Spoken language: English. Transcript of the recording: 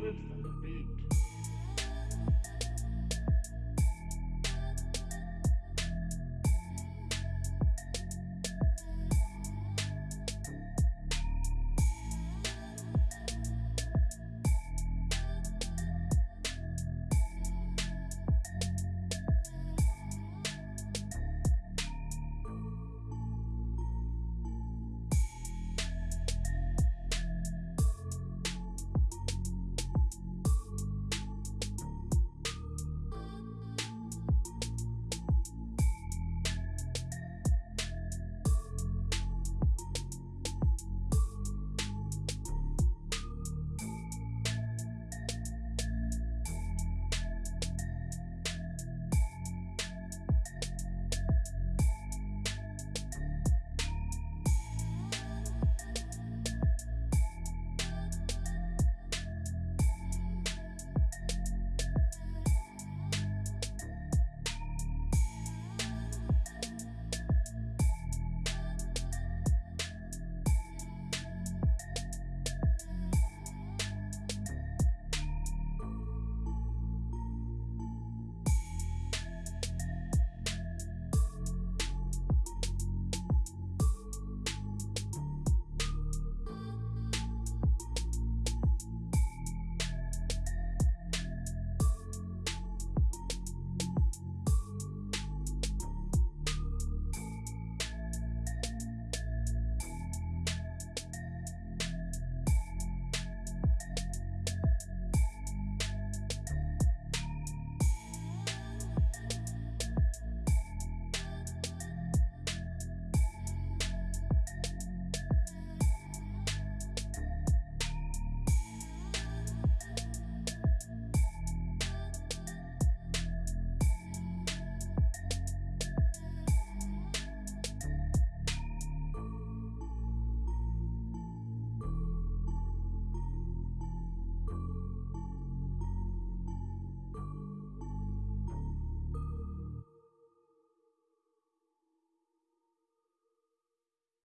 Rhythm beat.